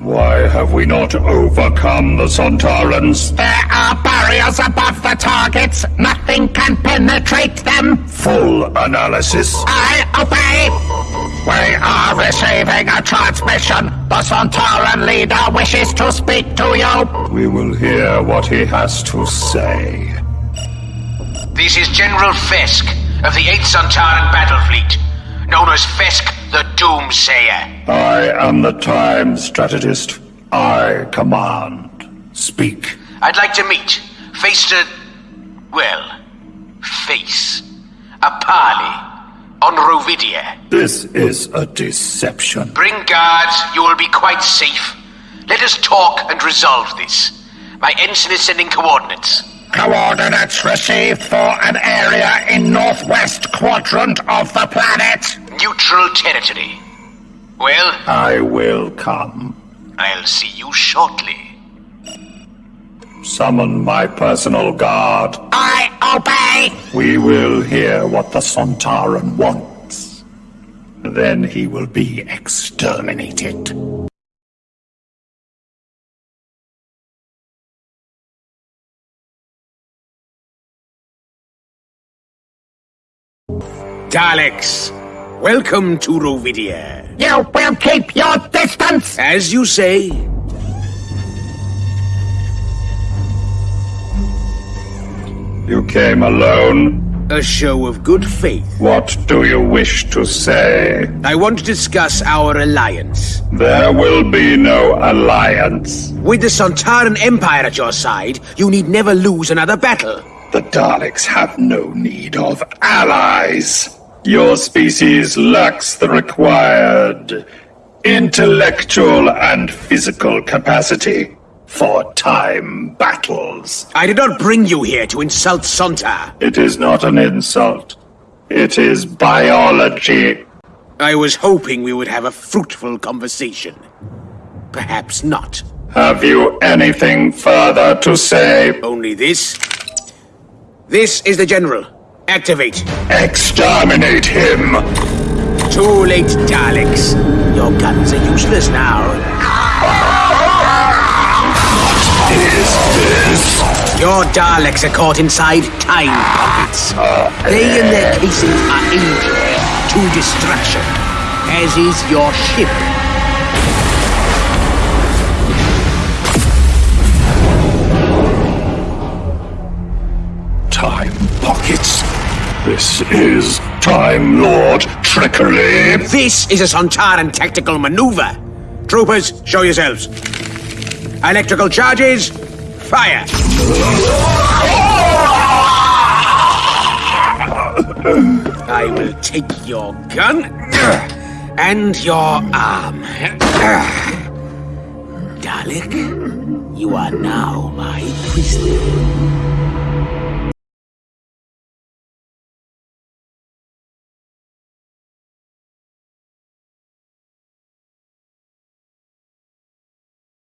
Why have we not overcome the Sontarans? There are barriers above the targets. Nothing can penetrate them. Full analysis. I obey. We are receiving a transmission. The Sontaran leader wishes to speak to you. We will hear what he has to say. This is General Fesk of the 8th Sontaran Battle Fleet, known as Fesk the Doomsayer. I am the time strategist. I command. Speak. I'd like to meet, face to, well, face, a parley on Rovidia. This is a deception. Bring guards, you will be quite safe. Let us talk and resolve this. My ensign is sending coordinates. Coordinates received for an area in northwest quadrant of the planet. Neutral territory. Well, I will come. I'll see you shortly. Summon my personal guard. I obey. We will hear what the Sontaran wants. Then he will be exterminated. Daleks, welcome to Rovidia. You will keep your distance. As you say, You came alone. a show of good faith. What do you wish to say? I want to discuss our alliance. There will be no alliance. With the Sontaran Empire at your side, you need never lose another battle. The Daleks have no need of allies. Your species lacks the required intellectual and physical capacity for time battles. I did not bring you here to insult Sontar. It is not an insult. It is biology. I was hoping we would have a fruitful conversation. Perhaps not. Have you anything further to say? Only this. This is the General. Activate. Exterminate him! Too late, Daleks. Your guns are useless now. Is this? Your Daleks are caught inside time pockets. They and their casings are injured to destruction, as is your ship. Time pockets. This is Time Lord trickery. This is a Sontaran tactical maneuver. Troopers, show yourselves. Electrical charges, fire. I will take your gun and your arm. Dalek, you are now my prisoner.